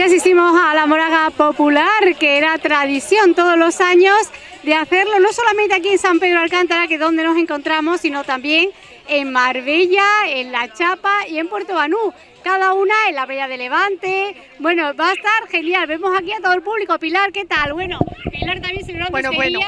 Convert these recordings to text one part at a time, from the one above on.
Hoy asistimos a la moraga popular, que era tradición todos los años de hacerlo, no solamente aquí en San Pedro Alcántara, que es donde nos encontramos, sino también en Marbella, en La Chapa y en Puerto Banú. Cada una en la Bella de Levante. Bueno, va a estar genial. Vemos aquí a todo el público. Pilar, ¿qué tal? Bueno, Pilar también se Bueno, bueno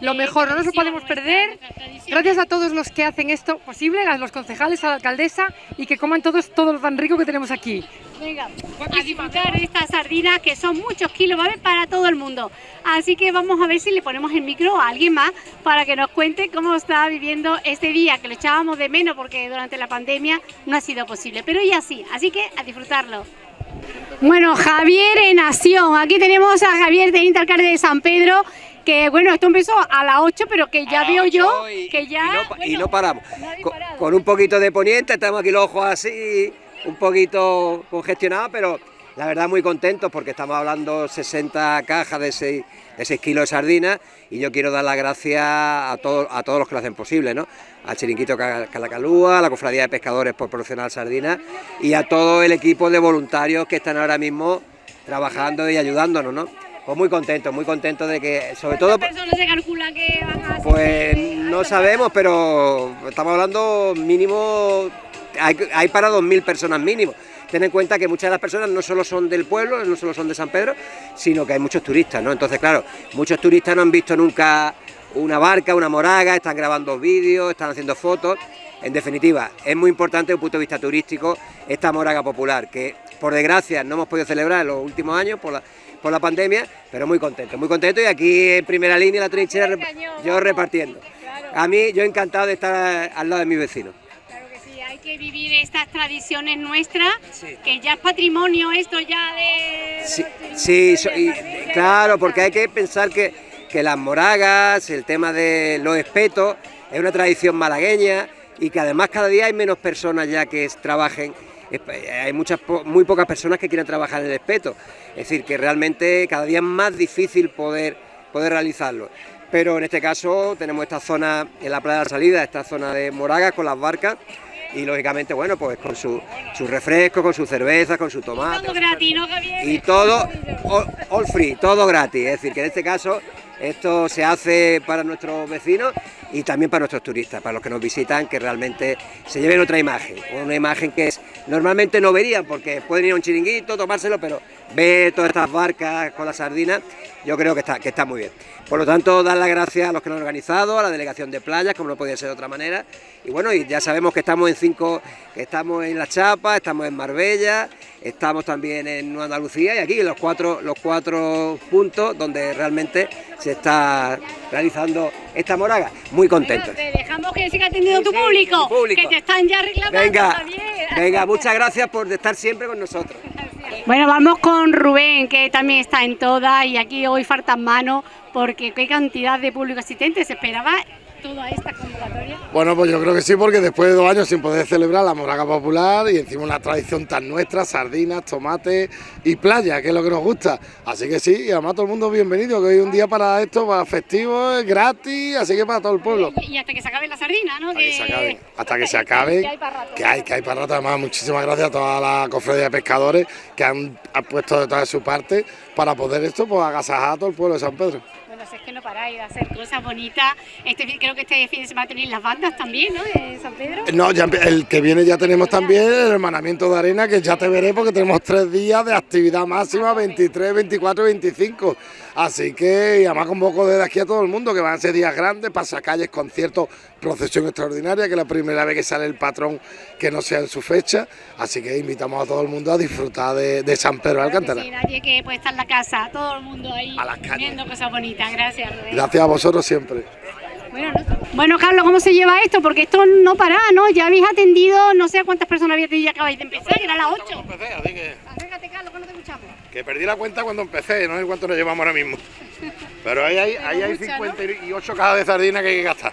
lo mejor, no nos lo podemos perder. Gracias a todos los que hacen esto posible, a los concejales, a la alcaldesa y que coman todos todo lo tan rico que tenemos aquí. Venga, a disfrutar estas sardinas que son muchos kilos, va a haber para todo el mundo. Así que vamos a ver si le ponemos el micro a alguien más para que nos cuente cómo está viviendo este día, que lo echábamos de menos porque durante la pandemia no ha sido posible, pero ya sí, así que a disfrutarlo. Bueno, Javier en acción. Aquí tenemos a Javier de Intercarde de San Pedro que bueno, esto empezó a las 8, pero que ya veo yo que ya... Y no, paramos. Con, un poquito de poniente, estamos aquí los ojos así, un poquito congestionados, pero la verdad muy contentos porque estamos hablando 60 cajas de 6, de kilos de sardinas y yo quiero dar las gracias a, todos a todos los que lo hacen posible, ¿no? Al Chiringuito Calacalúa, a la Cofradía de Pescadores por proporcionar sardinas y a todo el equipo de voluntarios que están ahora mismo trabajando y ayudándonos, ¿no? Pues muy contento, muy contento de que, sobre todo... personas se calcula que van a Pues no sabemos, pero estamos hablando mínimo, hay, hay para 2.000 personas mínimo. Ten en cuenta que muchas de las personas no solo son del pueblo, no solo son de San Pedro, sino que hay muchos turistas, ¿no? Entonces, claro, muchos turistas no han visto nunca una barca, una moraga, están grabando vídeos, están haciendo fotos. En definitiva, es muy importante desde un punto de vista turístico esta moraga popular, que por desgracia no hemos podido celebrar en los últimos años por la, por la pandemia, pero muy contento, muy contento y aquí en primera línea, la trinchera, yo repartiendo. A mí, yo encantado de estar al lado de mis vecinos. Claro que sí, hay que vivir estas tradiciones nuestras, que ya es patrimonio esto ya de... Sí, sí claro, porque hay que pensar que, que las moragas, el tema de los espetos, es una tradición malagueña y que además cada día hay menos personas ya que trabajen hay muchas muy pocas personas que quieren trabajar en el espeto, es decir, que realmente cada día es más difícil poder, poder realizarlo. Pero en este caso tenemos esta zona en la playa de la salida, esta zona de Moragas con las barcas y lógicamente, bueno, pues con su, su refresco, con su cerveza, con su tomate. Todo gratis, ¿no, Javier? Y todo, all, free, todo gratis. Es decir, que en este caso esto se hace para nuestros vecinos y también para nuestros turistas, para los que nos visitan, que realmente se lleven otra imagen, una imagen que es normalmente no verían, porque pueden ir a un chiringuito, tomárselo, pero ver todas estas barcas con las sardinas, yo creo que está, que está muy bien. Por lo tanto, dar las gracias a los que lo han organizado, a la delegación de playas, como no podía ser de otra manera, y bueno, y ya sabemos que estamos en cinco, que estamos en La Chapa, estamos en Marbella, estamos también en Andalucía y aquí en los cuatro, los cuatro puntos donde realmente se está realizando esta moraga. Muy contentos. te dejamos que siga atendiendo tu público, que te están ya reclamando venga, Venga, muchas gracias por estar siempre con nosotros. Bueno, vamos con Rubén, que también está en todas y aquí hoy faltan manos porque qué cantidad de público asistente se esperaba toda esta convocatoria? Bueno, pues yo creo que sí, porque después de dos años sin poder celebrar la Moraga Popular y encima una tradición tan nuestra, sardinas, tomates y playa, que es lo que nos gusta. Así que sí, y además todo el mundo bienvenido, que hoy es un día para esto, para festivo, es gratis, así que para todo el pueblo. Y hasta que se acabe la sardina, ¿no? Hasta que, se acabe, hasta que se acabe, que hay, que hay para rato. Además, muchísimas gracias a toda la cofradía de pescadores que han, puesto de toda su parte para poder esto, pues agasajar a todo el pueblo de San Pedro es que no paráis de hacer cosas bonitas. Este, creo que este fin de semana tenéis las bandas también, ¿no? De San Pedro. No, ya, el que viene ya tenemos también el hermanamiento de arena, que ya te veré porque tenemos tres días de actividad máxima, 23, 24 25. Así que, y además convoco desde aquí a todo el mundo, que van a ser días grandes, pasacalles, conciertos, procesión extraordinaria, que es la primera vez que sale el patrón que no sea en su fecha. Así que invitamos a todo el mundo a disfrutar de, San Pedro de Alcántara. sí, nadie que puede estar en la casa, todo el mundo ahí viendo cosas bonitas. Gracias, Gracias a vosotros siempre. Bueno, Carlos, ¿cómo se lleva esto? Porque esto no para, ¿no? Ya habéis atendido, no sé cuántas personas habéis atendido, acabáis de empezar, que era las 8. así que... Carlos, que no te escuchamos. Que perdí la cuenta cuando empecé, no sé cuánto nos llevamos ahora mismo. Pero ahí hay, ahí hay 58 cajas de sardinas que hay que gastar.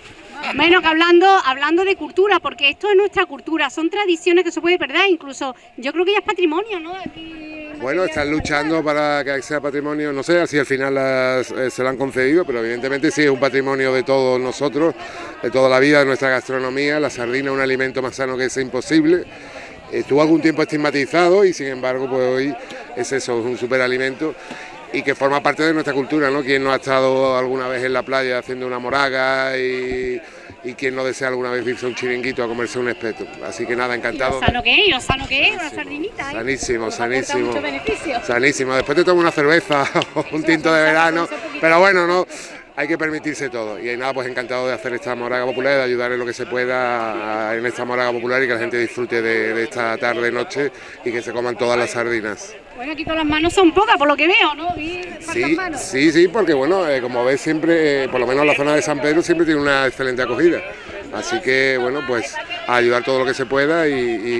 Bueno, que hablando, hablando de cultura, porque esto es nuestra cultura, son tradiciones que se puede perder, incluso yo creo que ya es patrimonio, ¿no? bueno, están luchando para que sea patrimonio, no sé si al final eh, se lo han concedido, pero evidentemente sí es un patrimonio de todos nosotros, de toda la vida, de nuestra gastronomía, la sardina es un alimento más sano que es imposible. Estuvo algún tiempo estigmatizado y sin embargo pues hoy es eso, es un superalimento y que forma parte de nuestra cultura, ¿no? Quien no ha estado alguna vez en la playa haciendo una moraga y, y quien no desea alguna vez irse a un chiringuito a comerse un espeto. Así que nada, encantado. Y lo sano que es, lo sano que es, una sardinita. ¿eh? Sanísimo, sanísimo. Sanísimo. Después te tomo una cerveza o un tinto de verano, pero bueno, no. Hay que permitirse todo y nada, pues encantado de hacer esta moraga popular, de ayudar en lo que se pueda en esta moraga popular y que la gente disfrute de, de esta tarde, noche y que se coman todas las sardinas. Bueno, aquí todas las manos son pocas, por lo que veo, ¿no? Sí, manos. sí, sí, porque bueno, eh, como ves siempre, eh, por lo menos la zona de San Pedro siempre tiene una excelente acogida. Así que bueno, pues a ayudar todo lo que se pueda y,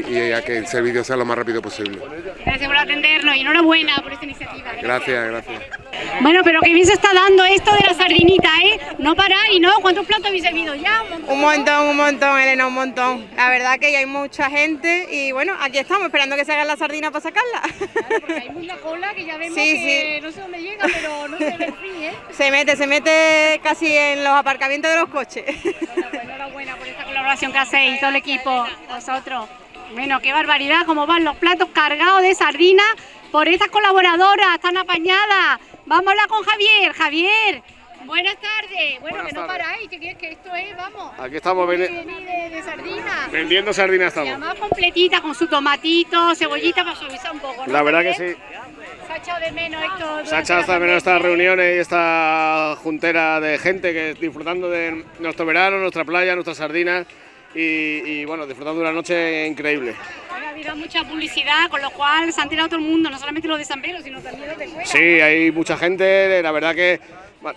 y- y a que el servicio sea lo más rápido posible. Gracias por atendernos y enhorabuena por esta iniciativa. Gracias, gracias. Bueno, pero que bien se está dando esto de la sardinita, ¿eh? No paráis, ¿no? ¿Cuántos platos habéis servido ya? Un montón. Un montón, un montón, Elena, un montón. La verdad que ya hay mucha gente y bueno, aquí estamos esperando que se haga la sardina para sacarla. Claro, porque hay mucha cola que ya vemos Sí, que no sé dónde llega, pero no se ve el fin, ¿eh? Se mete, se mete casi en los aparcamientos de los coches. Bueno, pues enhorabuena por esta colaboración que hacéis, todo el equipo, vosotros. Bueno, qué barbaridad, cómo van los platos cargados de sardinas por estas colaboradoras, están apañadas. Vamos a hablar con Javier. Javier, buenas tardes. Bueno, Buenas que no tardes. paráis, que, que esto es, vamos. Aquí estamos de, de, de sardinas. vendiendo sardinas Y estamos. además completita, con su tomatito, cebollita para suavizar un poco. ¿no? La verdad que sí. Se ha echado de menos esto. Se ha echado hasta menos estas ¿eh? reuniones y esta juntera de gente que disfrutando de nuestro verano, nuestra playa, nuestras sardinas y, y, bueno, disfrutando de una noche increíble. Ha habido mucha publicidad, con lo cual se ha enterado todo el mundo, no solamente los de San Pedro, sino también los de fuera. Sí, hay mucha gente, la verdad que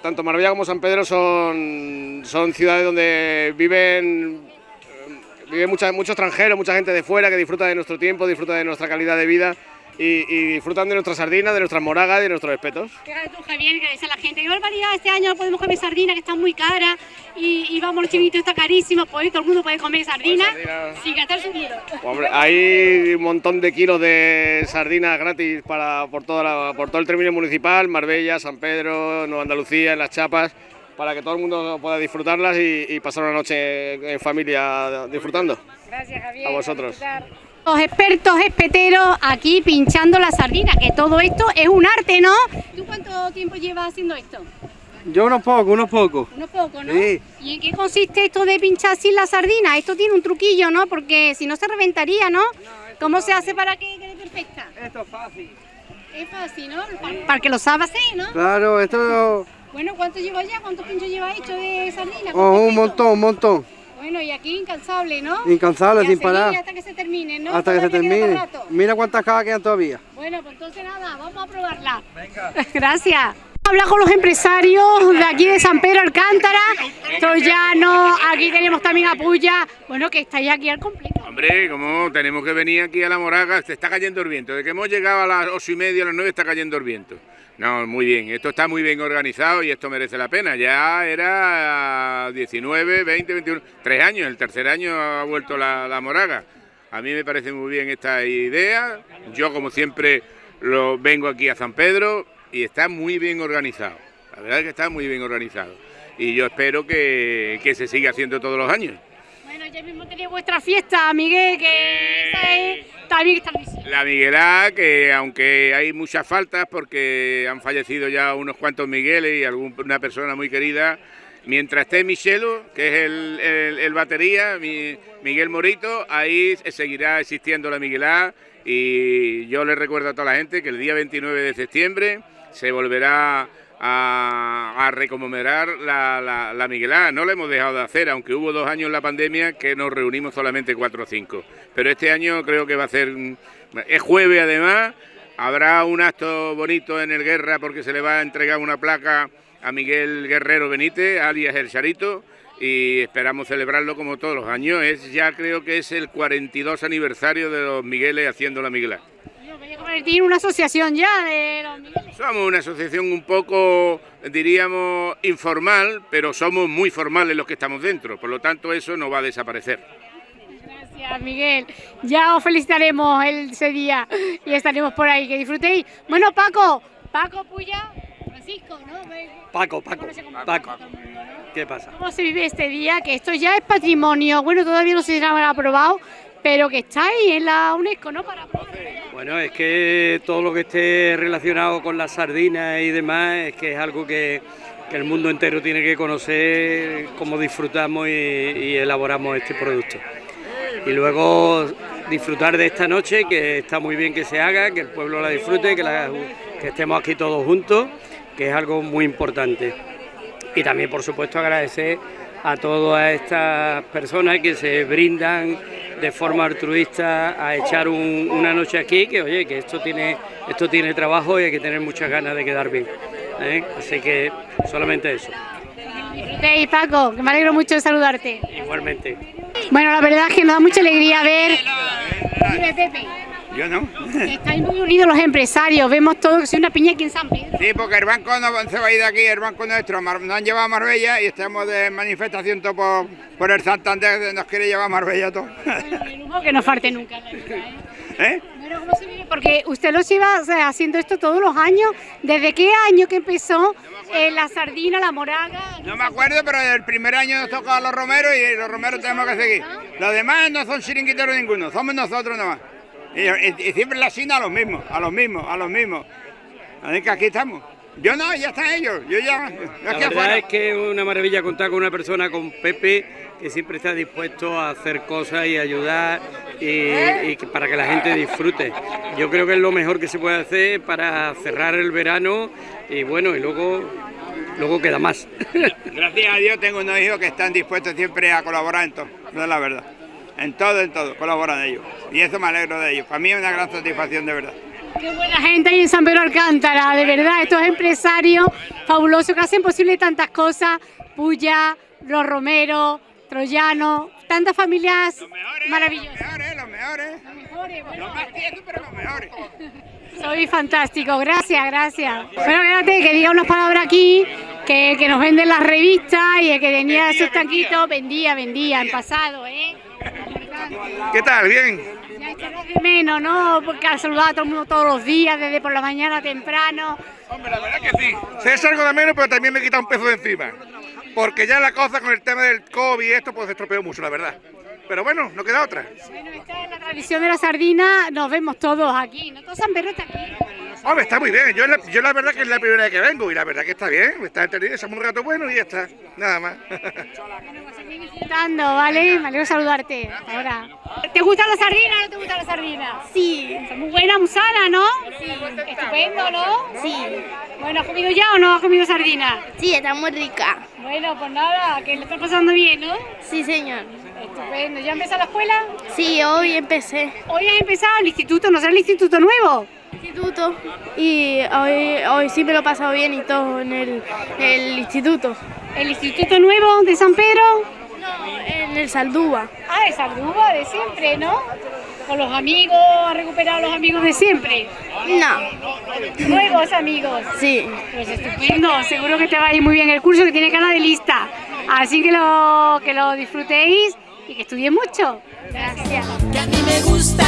tanto Marbella como San Pedro son, son ciudades donde viven, eh, vive mucha, mucho extranjero, mucha gente de fuera que disfruta de nuestro tiempo, disfruta de nuestra calidad de vida y, y disfrutan de nuestras sardinas, de nuestras moragas, de nuestros espetos. Fíjate tú, Javier, que dice la gente, qué barbaridad, este año no podemos comer sardina, que está muy cara, y, y vamos, los chinitos está carísimo, pues todo el mundo puede comer sardina sardina. sin gastar su dinero. Hombre, hay un montón de kilos de sardinas gratis para, por, toda la- por todo el término municipal, Marbella, San Pedro, Nueva Andalucía, en las chapas, para que todo el mundo pueda disfrutarlas y, y pasar una noche en familia disfrutando. Gracias, Javier. A vosotros. Los expertos espeteros aquí pinchando la sardina, que todo esto es un arte, ¿no? ¿Tú cuánto tiempo llevas haciendo esto? Yo unos pocos, unos pocos. Unos pocos, ¿no? Sí. ¿Y en qué consiste esto de pinchar sin la sardina? Esto tiene un truquillo, ¿no? Porque si no se reventaría, ¿no? ¿Cómo se hace para que quede perfecta? Esto es fácil. Es fácil, ¿no? Para, para que lo sabe hacer, ¿no? Claro, esto Bueno, ¿cuánto lleva ya? ¿Cuántos pinchos lleva hecho de sardina? oh, un ¿Cuántos montón, un montón. Bueno, y aquí incansable, ¿no? Incansable, Y sin parar. Hasta que se termine, ¿no? Hasta que se termine. Mira cuántas cajas quedan todavía. Bueno, pues entonces nada, vamos a probarla. Gracias. Hablar con los empresarios de aquí de San Pedro Alcántara, Troyano, aquí tenemos también a Puya, bueno, que estáis aquí al completo. Hombre, como tenemos que venir aquí a la Moraga, se está cayendo el viento. De que hemos llegado a las ocho y media, a las nueve está cayendo el viento. No, muy bien, esto está muy bien organizado y esto merece la pena. Ya era 19, 20, 21, tres años, el tercer año ha vuelto la, la Moraga. A mí me parece muy bien esta idea. Yo, como siempre, lo vengo aquí a San Pedro y está muy bien organizado. La verdad es que está muy bien organizado. Y yo espero que, que se siga haciendo todos los años. Ya mismo tenéis vuestra fiesta, Miguel, que esa es también establecida. La Miguelá, que aunque hay muchas faltas porque han fallecido ya unos cuantos Migueles y alguna persona muy querida, mientras esté Michelo, que es el, el- el batería, mi- Miguel Morito, ahí seguirá existiendo la Miguelá y yo le recuerdo a toda la gente que el día 29 de septiembre se volverá a, a reconmemorar la, la, la Miguelá. No lo hemos dejado de hacer, aunque hubo dos años en la pandemia que nos reunimos solamente cuatro o cinco. Pero este año creo que va a ser, es jueves además, habrá un acto bonito en el Guerra porque se le va a entregar una placa a Miguel Guerrero Benítez, alias El Charito, y esperamos celebrarlo como todos los años. Es ya creo que es el 42 aniversario de los Migueles haciendo la Miguelá. Yo voy a convertir en una asociación ya de los Migueles. Somos una asociación un poco, diríamos, informal, pero somos muy formales los que estamos dentro. Por lo tanto, eso no va a desaparecer. Gracias, Miguel. Ya os felicitaremos el- ese día y estaremos por ahí. Que disfrutéis. Bueno, Paco, Paco Puya, Francisco, ¿no? Paco, Paco, Paco. ¿no? ¿Qué pasa? ¿Cómo se vive este día? Que esto ya es patrimonio. Bueno, todavía no se habrá aprobado, pero que estáis en la UNESCO, ¿no? Bueno, es que todo lo que esté relacionado con las sardinas y demás es que es algo que, el mundo entero tiene que conocer cómo disfrutamos y, elaboramos este producto. Y luego disfrutar de esta noche, que está muy bien que se haga, que el pueblo la disfrute, que estemos aquí todos juntos, que es algo muy importante. Y también, por supuesto, agradecer a todas estas personas que se brindan de forma altruista a echar un- una noche aquí, que oye, que esto tiene, esto tiene trabajo y hay que tener muchas ganas de quedar bien. ¿eh? Así que solamente eso. Hey, Paco, que me alegro mucho de saludarte. Igualmente. Bueno, la verdad es que nos da mucha alegría ver... Dime, Pepe. Yo no. Estáis muy unidos los empresarios, vemos todo que soy una piña aquí en San Pedro. Sí, porque el banco no se va a ir de aquí, el banco nuestro, nos han llevado a Marbella y estamos de manifestación todo por, por el Santander, que nos quiere llevar a Marbella todo. Lujo que no falte nunca en la vida, ¿eh? ¿Eh? Bueno, ¿cómo se vive? Porque usted lo lleva o sea, haciendo esto todos los años. ¿Desde qué año que empezó eh, la sardina, la moraga? No me acuerdo, pero el primer año nos tocaba a los romeros y los romeros tenemos que seguir. Los demás no son chiringuiteros ninguno, somos nosotros nomás. Y, y- y siempre la China a los mismos, a los mismos, a los mismos. Así que aquí estamos. Yo no, ya están ellos, yo ya, yo La aquí verdad afuera. es que es una maravilla contar con una persona, con Pepe, que siempre está dispuesto a hacer cosas y ayudar y, para que la gente disfrute. Yo creo que es lo mejor que se puede hacer para cerrar el verano y bueno, y luego, luego queda más. Gracias a Dios tengo unos hijos que están dispuestos siempre a colaborar en todo, no es la verdad. En todo, en todo, colaboran ellos. Y eso me alegro de ellos. Para mí es una gran satisfacción de verdad. Qué buena gente hay en San Pedro Alcántara, de verdad, estos empresarios fabulosos que hacen posible tantas cosas. Puya, los Romero, Troyano, tantas familias maravillosas. Los mejores, los mejores. Los más tiesos, pero los mejores. Soy fantástico, gracias, gracias. Bueno, espérate, que diga unas palabras aquí, que, que nos venden las revistas y el que tenía esos tanquitos, vendía, vendía, en pasado, ¿eh? ¿Qué tal? ¿Bien? Ya echarás de menos, ¿no? Porque has saludado a todo el mundo todos los días, desde por la mañana temprano. Hombre, la verdad que sí. Se es algo de menos, pero también me quita un peso de encima. Porque ya la cosa con el tema del COVID y esto, pues se estropeó mucho, la verdad. Pero bueno, no queda otra. La tradición de la sardina, nos vemos todos aquí, ¿no? Todo San Pedro está aquí. Hombre, está muy bien. Yo la, yo la verdad que es la primera vez que vengo y la verdad que está bien. Está entretenido, echamos un rato bueno y ya está. Nada más. Disfrutando, ¿vale? Me alegro de saludarte. Ahora. ¿Te gusta la sardina o no te gusta la sardina? Sí. Está muy buena, muy sana, ¿no? Sí. Estupendo, ¿no? Sí. Bueno, ¿has comido ya o no has comido sardina? Sí, está muy rica. Bueno, pues nada, que le está pasando bien, ¿no? Sí, señor. Estupendo. ¿Ya empezó la escuela? Sí, hoy empecé. Hoy has empezado el instituto, ¿no será el instituto nuevo? Instituto. Y hoy, hoy sí me lo he pasado bien y todo en el, el instituto. ¿El instituto nuevo de San Pedro? No, en el Saldúa. Ah, de Saldúa, de siempre, ¿no? Con los amigos, has recuperado a los amigos de siempre. No. Nuevos amigos. Sí. Pues estupendo, seguro que te va a ir muy bien el curso que tiene cara de lista. Así que lo, que lo disfrutéis y que estudiéis mucho. Gracias. Que a mí me gusta,